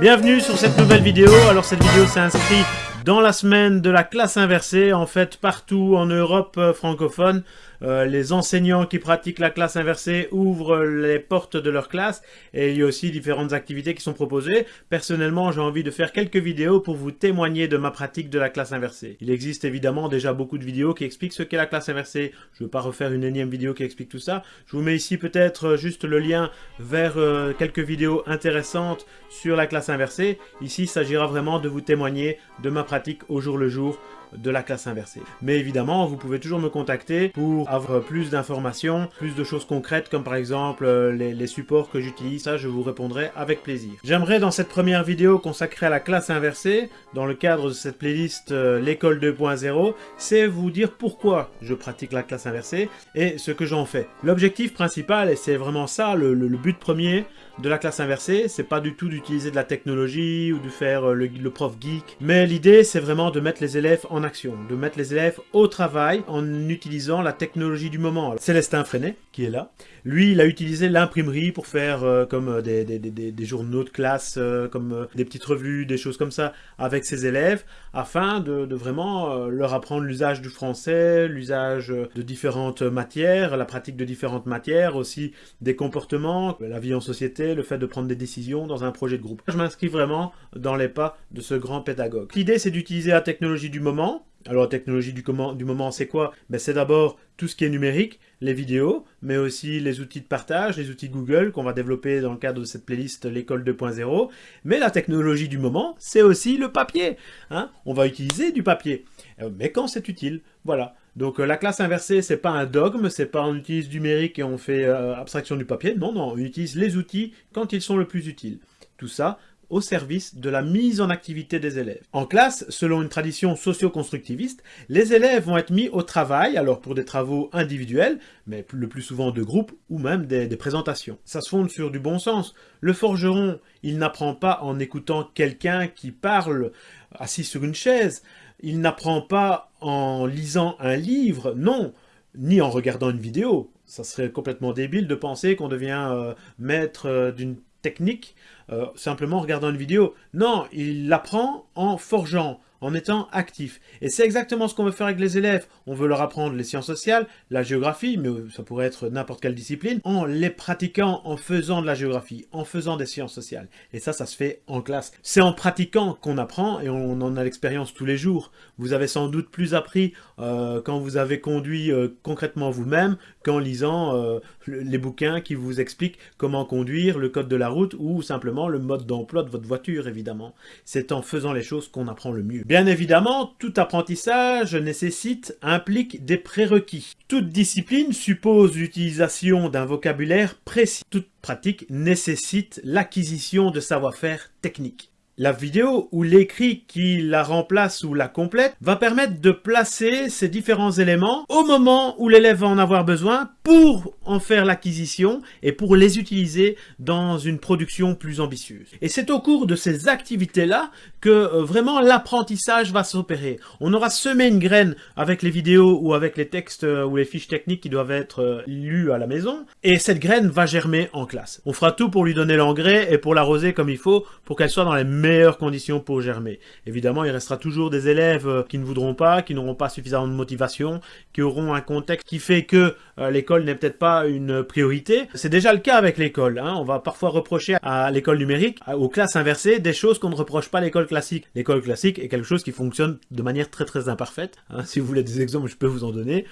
Bienvenue sur cette nouvelle vidéo. Alors cette vidéo s'inscrit dans la semaine de la classe inversée. En fait, partout en Europe euh, francophone, euh, les enseignants qui pratiquent la classe inversée ouvrent les portes de leur classe et il y a aussi différentes activités qui sont proposées. Personnellement, j'ai envie de faire quelques vidéos pour vous témoigner de ma pratique de la classe inversée. Il existe évidemment déjà beaucoup de vidéos qui expliquent ce qu'est la classe inversée. Je ne veux pas refaire une énième vidéo qui explique tout ça. Je vous mets ici peut-être juste le lien vers euh, quelques vidéos intéressantes sur la classe inversée. Ici, il s'agira vraiment de vous témoigner de ma pratique au jour le jour de la classe inversée. Mais évidemment, vous pouvez toujours me contacter pour avoir plus d'informations, plus de choses concrètes, comme par exemple euh, les, supports que j'utilise. Ça, je vous répondrai avec plaisir. J'aimerais dans cette première vidéo consacrée à la classe inversée, dans le cadre de cette playlist euh, l'école 2.0, c'est vous dire pourquoi je pratique la classe inversée et ce que j'en fais. L'objectif principal, et c'est vraiment ça, le, but premier de la classe inversée, c'est pas du tout d'utiliser de la technologie ou de faire euh, le, prof geek, mais l'idée c'est vraiment de mettre les élèves en action, de mettre les élèves au travail en utilisant la technologie du moment. Célestin Freinet, qui est là, lui, il a utilisé l'imprimerie pour faire euh, comme euh, des, journaux de classe, comme des petites revues, des choses comme ça, avec ses élèves, afin de vraiment leur apprendre l'usage du français, l'usage de différentes matières, la pratique de différentes matières, aussi des comportements, la vie en société, le fait de prendre des décisions dans un projet de groupe. Je m'inscris vraiment dans les pas de ce grand pédagogue. L'idée, c'est d'utiliser la technologie du moment, alors la technologie du, du moment, c'est quoi? Ben, C'est d'abord tout ce qui est numérique, les vidéos, mais aussi les outils de partage, les outils Google qu'on va développer dans le cadre de cette playlist l'école 2.0. Mais la technologie du moment, c'est aussi le papier. Hein on va utiliser du papier. Euh, mais quand c'est utile, voilà. Donc euh, la classe inversée, c'est pas un dogme, c'est pas on utilise du numérique et on fait euh, abstraction du papier. Non, non, on utilise les outils quand ils sont le plus utiles. Tout ça, au service de la mise en activité des élèves. En classe, selon une tradition socio-constructiviste, les élèves vont être mis au travail, alors pour des travaux individuels, mais le plus souvent de groupe ou même des, présentations. Ça se fonde sur du bon sens. Le forgeron, il n'apprend pas en écoutant quelqu'un qui parle assis sur une chaise, il n'apprend pas en lisant un livre, non, ni en regardant une vidéo. Ça serait complètement débile de penser qu'on devient euh, maître euh, d'une technique euh, simplement en regardant une vidéo. Non, il l'apprend en forgeant, en étant actif. Et c'est exactement ce qu'on veut faire avec les élèves. On veut leur apprendre les sciences sociales, la géographie, mais ça pourrait être n'importe quelle discipline, en les pratiquant, en faisant de la géographie, en faisant des sciences sociales. Et ça, ça se fait en classe. C'est en pratiquant qu'on apprend et on en a l'expérience tous les jours. Vous avez sans doute plus appris euh, quand vous avez conduit euh, concrètement vous-même qu'en lisant euh, les bouquins qui vous expliquent comment conduire, le code de la route ou simplement le mode d'emploi de votre voiture, évidemment. C'est en faisant les choses qu'on apprend le mieux. Bien évidemment, tout apprentissage nécessite, implique des prérequis. Toute discipline suppose l'utilisation d'un vocabulaire précis. Toute pratique nécessite l'acquisition de savoir-faire technique. La vidéo ou l'écrit qui la remplace ou la complète va permettre de placer ces différents éléments au moment où l'élève va en avoir besoin pour en faire l'acquisition et pour les utiliser dans une production plus ambitieuse. Et c'est au cours de ces activités-là que euh, vraiment l'apprentissage va s'opérer. On aura semé une graine avec les vidéos ou avec les textes euh, ou les fiches techniques qui doivent être euh, lus à la maison et cette graine va germer en classe. On fera tout pour lui donner l'engrais et pour l'arroser comme il faut pour qu'elle soit dans les meilleures meilleures conditions pour germer. Évidemment, il restera toujours des élèves euh, qui ne voudront pas, qui n'auront pas suffisamment de motivation, qui auront un contexte qui fait que euh, l'école n'est peut-être pas une priorité. C'est déjà le cas avec l'école. Hein. On va parfois reprocher à l'école numérique, aux classes inversées, des choses qu'on ne reproche pas à l'école classique. L'école classique est quelque chose qui fonctionne de manière très très imparfaite. Hein. Si vous voulez des exemples, je peux vous en donner,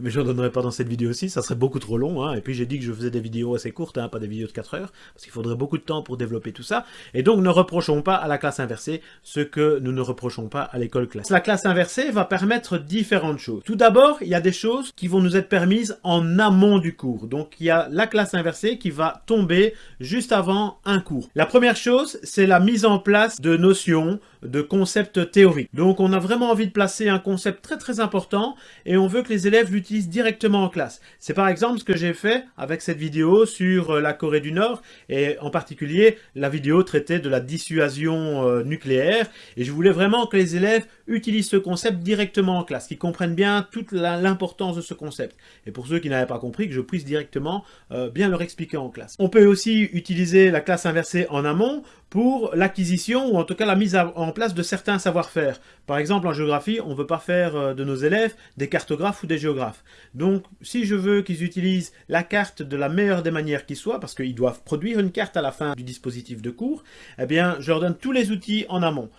mais je n'en donnerai pas dans cette vidéo aussi, ça serait beaucoup trop long. Hein. Et puis j'ai dit que je faisais des vidéos assez courtes, pas des vidéos de 4 heures, parce qu'il faudrait beaucoup de temps pour développer tout ça. Et donc ne reprochons à la classe inversée, ce que nous ne reprochons pas à l'école classique. La classe inversée va permettre différentes choses. Tout d'abord, il y a des choses qui vont nous être permises en amont du cours. Donc il y a la classe inversée qui va tomber juste avant un cours. La première chose, c'est la mise en place de notions, de concepts théoriques. Donc on a vraiment envie de placer un concept très très important et on veut que les élèves l'utilisent directement en classe. C'est par exemple ce que j'ai fait avec cette vidéo sur euh, la Corée du Nord et en particulier la vidéo traitait de la dissuasion euh, nucléaire et je voulais vraiment que les élèves utilisent ce concept directement en classe, qu'ils comprennent bien toute l'importance de ce concept. Et pour ceux qui n'avaient pas compris, que je puisse directement euh, bien leur expliquer en classe. On peut aussi utiliser la classe inversée en amont pour l'acquisition ou en tout cas la mise en place de certains savoir-faire. Par exemple, en géographie, on ne veut pas faire euh, de nos élèves des cartographes ou des géographes. Donc, si je veux qu'ils utilisent la carte de la meilleure des manières qui soit, parce qu'ils doivent produire une carte à la fin du dispositif de cours, eh bien, je leur donne tous les outils en amont.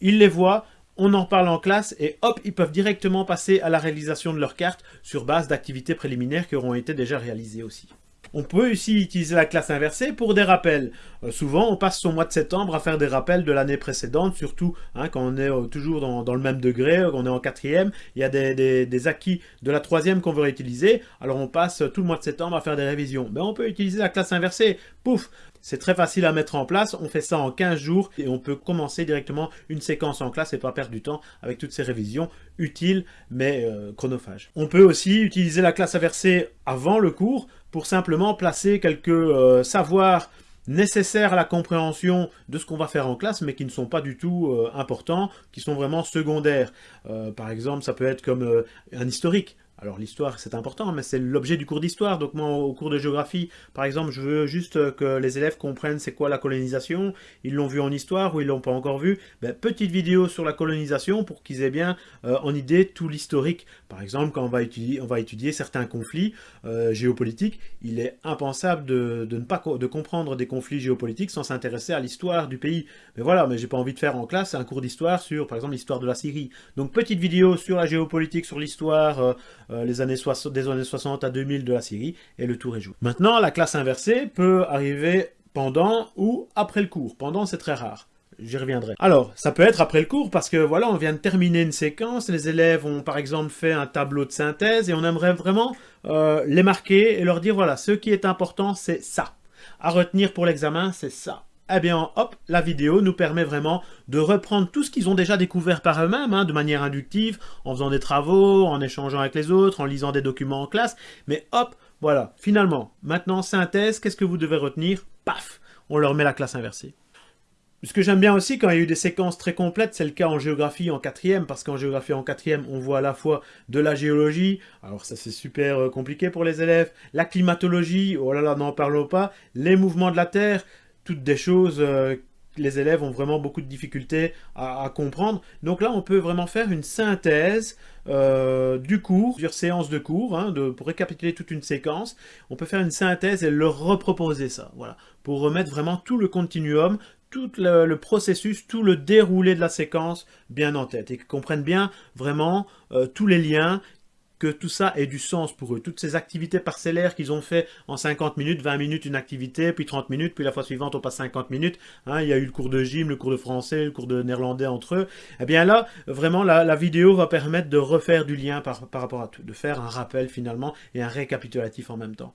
Ils les voient, on en parle en classe et hop, ils peuvent directement passer à la réalisation de leur carte sur base d'activités préliminaires qui auront été déjà réalisées aussi. On peut aussi utiliser la classe inversée pour des rappels. Euh, souvent, on passe son mois de septembre à faire des rappels de l'année précédente, surtout hein, quand on est euh, toujours dans, le même degré, quand on est en quatrième, il y a des, acquis de la troisième qu'on veut réutiliser, alors on passe tout le mois de septembre à faire des révisions. Mais ben, on peut utiliser la classe inversée, pouf c'est très facile à mettre en place, on fait ça en 15 jours et on peut commencer directement une séquence en classe et pas perdre du temps avec toutes ces révisions utiles mais euh, chronophages. On peut aussi utiliser la classe inversée avant le cours pour simplement placer quelques euh, savoirs nécessaires à la compréhension de ce qu'on va faire en classe, mais qui ne sont pas du tout euh, importants, qui sont vraiment secondaires. Euh, par exemple, ça peut être comme un historique. Alors l'histoire c'est important, mais c'est l'objet du cours d'histoire. Donc moi au cours de géographie, par exemple, je veux juste que les élèves comprennent c'est quoi la colonisation. Ils l'ont vu en histoire ou ils l'ont pas encore vu. Ben, petite vidéo sur la colonisation pour qu'ils aient bien euh, en idée tout l'historique. Par exemple, quand on va étudier, certains conflits euh, géopolitiques, il est impensable de, ne pas comprendre des conflits géopolitiques sans s'intéresser à l'histoire du pays. Mais voilà, mais j'ai pas envie de faire en classe un cours d'histoire sur, par exemple, l'histoire de la Syrie. Donc petite vidéo sur la géopolitique, sur l'histoire. Euh, euh, les années des années 60 à 2000 de la Syrie, et le tour est joué. Maintenant, la classe inversée peut arriver pendant ou après le cours. Pendant, c'est très rare. J'y reviendrai. Alors, ça peut être après le cours parce que voilà, on vient de terminer une séquence, les élèves ont par exemple fait un tableau de synthèse et on aimerait vraiment euh, les marquer et leur dire voilà, ce qui est important, c'est ça. À retenir pour l'examen, c'est ça eh bien hop, la vidéo nous permet vraiment de reprendre tout ce qu'ils ont déjà découvert par eux-mêmes, hein, de manière inductive, en faisant des travaux, en échangeant avec les autres, en lisant des documents en classe, mais hop, voilà, finalement, maintenant, synthèse, qu'est-ce que vous devez retenir? Paf On leur met la classe inversée. Ce que j'aime bien aussi, quand il y a eu des séquences très complètes, c'est le cas en géographie en quatrième, parce qu'en géographie en quatrième, on voit à la fois de la géologie, alors ça c'est super euh, compliqué pour les élèves, la climatologie, oh là là, n'en parlons pas, les mouvements de la Terre, toutes des choses euh, que les élèves ont vraiment beaucoup de difficultés à, comprendre. Donc là, on peut vraiment faire une synthèse euh, du cours, plusieurs séances de cours, hein, de, pour récapituler toute une séquence. On peut faire une synthèse et leur reproposer ça, voilà, pour remettre vraiment tout le continuum, tout le, processus, tout le déroulé de la séquence bien en tête et qu'ils comprennent bien vraiment euh, tous les liens que tout ça ait du sens pour eux. Toutes ces activités parcellaires qu'ils ont fait en 50 minutes, 20 minutes une activité, puis 30 minutes, puis la fois suivante on passe 50 minutes. Hein, il y a eu le cours de gym, le cours de français, le cours de néerlandais entre eux. Eh bien là, vraiment, la, vidéo va permettre de refaire du lien par, rapport à tout, de faire un rappel finalement et un récapitulatif en même temps.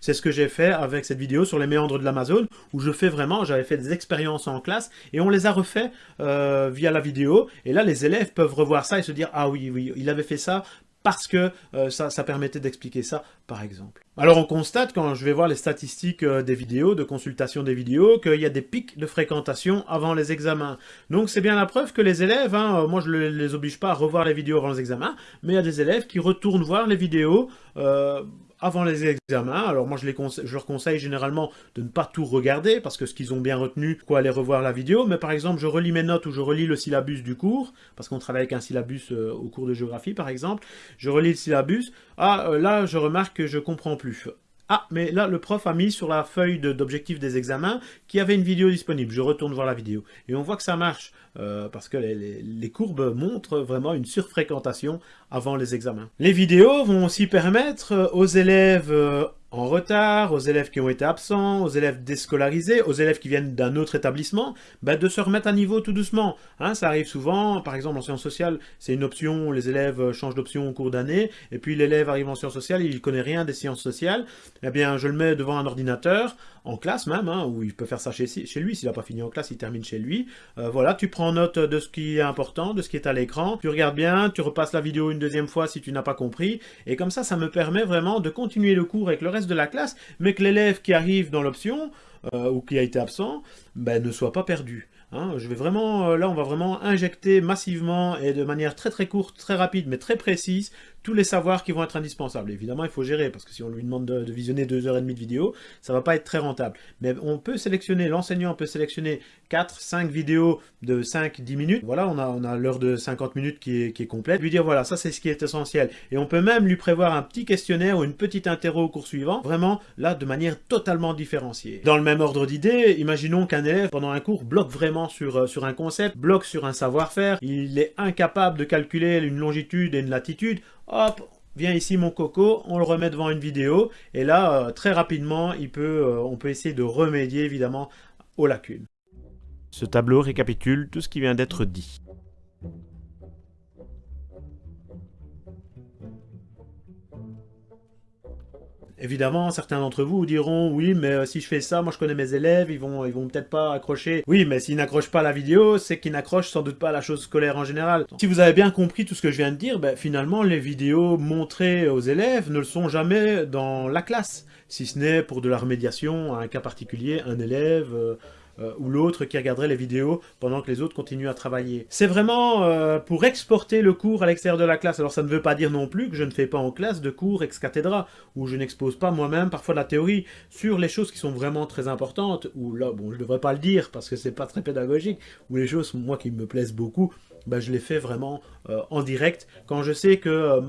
C'est ce que j'ai fait avec cette vidéo sur les méandres de l'Amazon, où je fais vraiment, j'avais fait des expériences en classe, et on les a refait euh, via la vidéo, et là les élèves peuvent revoir ça et se dire « Ah oui, oui, il avait fait ça parce que euh, ça, permettait d'expliquer ça, par exemple. Alors on constate, quand je vais voir les statistiques euh, des vidéos, de consultation des vidéos, qu'il y a des pics de fréquentation avant les examens. Donc c'est bien la preuve que les élèves, hein, moi je ne les oblige pas à revoir les vidéos avant les examens, mais il y a des élèves qui retournent voir les vidéos euh, avant les examens. Alors moi, je, les je leur conseille généralement de ne pas tout regarder, parce que ce qu'ils ont bien retenu, quoi aller revoir la vidéo. Mais par exemple, je relis mes notes ou je relis le syllabus du cours, parce qu'on travaille avec un syllabus euh, au cours de géographie, par exemple. Je relis le syllabus. Ah, euh, là, je remarque que je comprends plus. Ah, mais là, le prof a mis sur la feuille d'objectif des examens qu'il y avait une vidéo disponible. Je retourne voir la vidéo. Et on voit que ça marche, euh, parce que les, courbes montrent vraiment une surfréquentation avant les examens. Les vidéos vont aussi permettre aux élèves euh, en retard, aux élèves qui ont été absents, aux élèves déscolarisés, aux élèves qui viennent d'un autre établissement, bah, de se remettre à niveau tout doucement. Hein, ça arrive souvent, par exemple en sciences sociales, c'est une option, les élèves changent d'option au cours d'année, et puis l'élève arrive en sciences sociales, il ne connaît rien des sciences sociales, eh bien je le mets devant un ordinateur, en classe même, hein, où il peut faire ça chez, chez lui, s'il n'a pas fini en classe, il termine chez lui. Euh, voilà, tu prends note de ce qui est important, de ce qui est à l'écran, tu regardes bien, tu repasses la vidéo une deuxième fois si tu n'as pas compris, et comme ça, ça me permet vraiment de continuer le cours avec le reste de la classe, mais que l'élève qui arrive dans l'option, ou qui a été absent, ben, ne soit pas perdu. Hein, je vais vraiment, là, on va vraiment injecter massivement et de manière très très courte, très rapide, mais très précise, les savoirs qui vont être indispensables. Évidemment, il faut gérer, parce que si on lui demande de, visionner 2h30 de vidéo, ça va pas être très rentable. Mais on peut sélectionner, l'enseignant peut sélectionner 4, 5 vidéos de 5-10 minutes. Voilà, on a, l'heure de 50 minutes qui est, qui est complète. Lui dire, voilà, ça c'est ce qui est essentiel. Et on peut même lui prévoir un petit questionnaire ou une petite interro au cours suivant, vraiment, là, de manière totalement différenciée. Dans le même ordre d'idée, imaginons qu'un élève, pendant un cours, bloque vraiment sur, euh, sur un concept, bloque sur un savoir-faire, il est incapable de calculer une longitude et une latitude, hop, viens ici mon coco, on le remet devant une vidéo, et là, euh, très rapidement, euh, on peut essayer de remédier évidemment aux lacunes. Ce tableau récapitule tout ce qui vient d'être dit. Évidemment, certains d'entre vous diront, oui, mais euh, si je fais ça, moi je connais mes élèves, ils vont, ils vont peut-être pas accrocher. Oui, mais s'ils n'accrochent pas la vidéo, c'est qu'ils n'accrochent sans doute pas la chose scolaire en général. Si vous avez bien compris tout ce que je viens de dire, ben, finalement, les vidéos montrées aux élèves ne le sont jamais dans la classe, si ce n'est pour de la remédiation à un cas particulier, un élève... Euh, euh, ou l'autre qui regarderait les vidéos pendant que les autres continuent à travailler. C'est vraiment euh, pour exporter le cours à l'extérieur de la classe. Alors ça ne veut pas dire non plus que je ne fais pas en classe de cours ex cathedra, où je n'expose pas moi-même parfois de la théorie sur les choses qui sont vraiment très importantes, ou là, bon, je ne devrais pas le dire parce que c'est pas très pédagogique, ou les choses, moi, qui me plaisent beaucoup, ben, je les fais vraiment euh, en direct, quand je sais que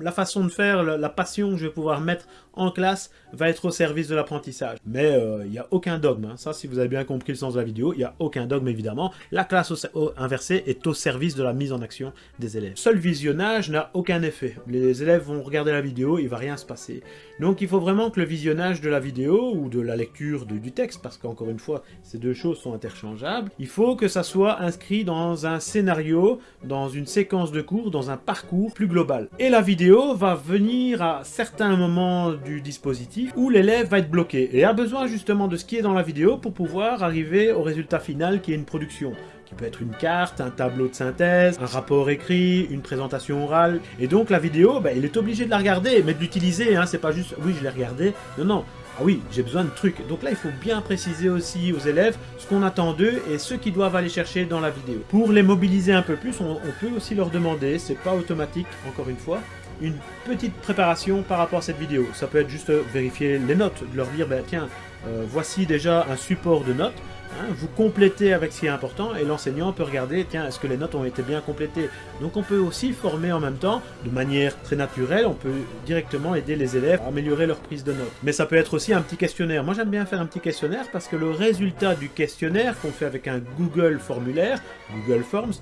la façon de faire, la passion que je vais pouvoir mettre en classe va être au service de l'apprentissage. Mais il n'y a aucun dogme, hein. ça si vous avez bien compris le sens de la vidéo, il n'y a aucun dogme évidemment. La classe inversée est au service de la mise en action des élèves. Seul visionnage n'a aucun effet. Les élèves vont regarder la vidéo, il ne va rien se passer. Donc il faut vraiment que le visionnage de la vidéo ou de la lecture du texte, parce qu'encore une fois, ces deux choses sont interchangeables, il faut que ça soit inscrit dans un scénario, dans une séquence de cours, dans un parcours plus global. Et la vidéo va venir à certains moments du dispositif où l'élève va être bloqué et a besoin justement de ce qui est dans la vidéo pour pouvoir arriver au résultat final qui est une production qui peut être une carte, un tableau de synthèse, un rapport écrit, une présentation orale. Et donc la vidéo, ben, il est obligé de la regarder, mais de l'utiliser, hein, c'est pas juste « oui, je l'ai regardé ». Non, non, ah oui, j'ai besoin de trucs. Donc là, il faut bien préciser aussi aux élèves ce qu'on attend d'eux et ce qu'ils doivent aller chercher dans la vidéo. Pour les mobiliser un peu plus, on, peut aussi leur demander, c'est pas automatique, encore une fois, une petite préparation par rapport à cette vidéo. Ça peut être juste vérifier les notes, de leur dire, ben, tiens, euh, voici déjà un support de notes, hein, vous complétez avec ce qui est important et l'enseignant peut regarder, tiens, est-ce que les notes ont été bien complétées? Donc on peut aussi former en même temps, de manière très naturelle, on peut directement aider les élèves à améliorer leur prise de notes. Mais ça peut être aussi un petit questionnaire. Moi j'aime bien faire un petit questionnaire parce que le résultat du questionnaire qu'on fait avec un Google formulaire, Google Forms,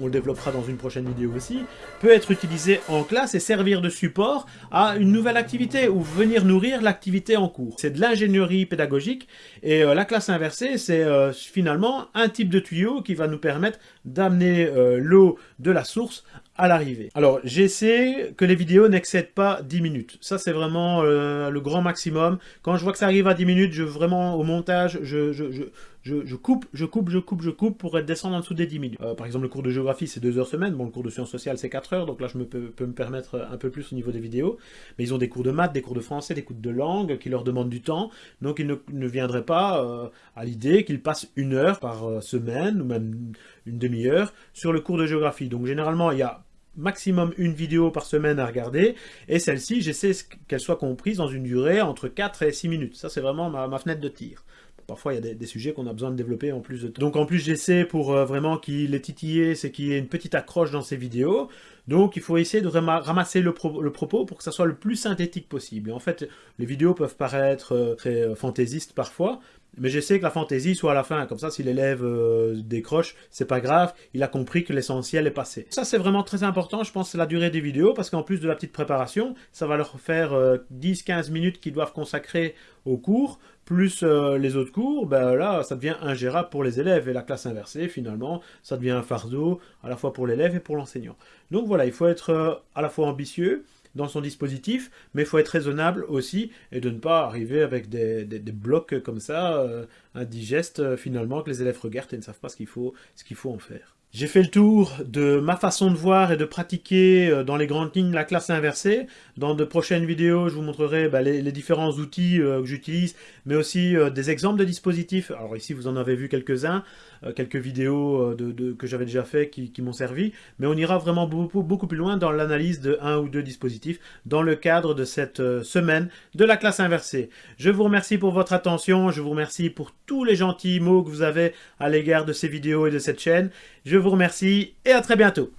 on le développera dans une prochaine vidéo aussi, peut être utilisé en classe et servir de support à une nouvelle activité ou venir nourrir l'activité en cours. C'est de l'ingénierie pédagogique et euh, la classe inversée, c'est euh, finalement un type de tuyau qui va nous permettre d'amener euh, l'eau de la source à l'arrivée. Alors, j'essaie que les vidéos n'excèdent pas 10 minutes. Ça, c'est vraiment le grand maximum. Quand je vois que ça arrive à 10 minutes, je vraiment, au montage, je, je, je, coupe, je coupe, je coupe, je coupe pour être descendre en dessous des 10 minutes. Euh, par exemple, le cours de géographie, c'est 2 heures semaine. Bon, le cours de sciences sociales, c'est 4 heures. Donc là, je peux, me permettre un peu plus au niveau des vidéos. Mais ils ont des cours de maths, des cours de français, des cours de langue qui leur demandent du temps. Donc, ils ne, viendraient pas euh, à l'idée qu'ils passent une heure par euh, semaine ou même une demi-heure sur le cours de géographie. Donc, généralement, il y a maximum une vidéo par semaine à regarder, et celle-ci, j'essaie qu'elle soit comprise dans une durée entre 4 et 6 minutes. Ça, c'est vraiment ma, fenêtre de tir. Parfois, il y a des, sujets qu'on a besoin de développer en plus de temps. Donc en plus, j'essaie pour euh, vraiment qu'il est titillé, c'est qu'il y ait une petite accroche dans ces vidéos. Donc il faut essayer de ramasser le, propos pour que ça soit le plus synthétique possible. En fait, les vidéos peuvent paraître euh, très euh, fantaisistes parfois, mais j'essaie que la fantaisie soit à la fin, comme ça si l'élève décroche, c'est pas grave, il a compris que l'essentiel est passé. Ça c'est vraiment très important, je pense, la durée des vidéos, parce qu'en plus de la petite préparation, ça va leur faire 10-15 minutes qu'ils doivent consacrer au cours, plus euh, les autres cours, ben là, ça devient ingérable pour les élèves. Et la classe inversée, finalement, ça devient un fardeau à la fois pour l'élève et pour l'enseignant. Il faut être euh, à la fois ambitieux dans son dispositif, mais il faut être raisonnable aussi et de ne pas arriver avec des, blocs comme ça, euh, indigeste finalement que les élèves regardent et ne savent pas ce qu'il faut en faire. J'ai fait le tour de ma façon de voir et de pratiquer euh, dans les grandes lignes la classe inversée. Dans de prochaines vidéos, je vous montrerai bah, les, différents outils euh, que j'utilise, mais aussi euh, des exemples de dispositifs. Alors ici, vous en avez vu quelques-uns, quelques vidéos de, que j'avais déjà fait qui, m'ont servi, mais on ira vraiment beaucoup, plus loin dans l'analyse de un ou deux dispositifs dans le cadre de cette semaine de la classe inversée. Je vous remercie pour votre attention, je vous remercie pour tous les gentils mots que vous avez à l'égard de ces vidéos et de cette chaîne. Remercie et à très bientôt.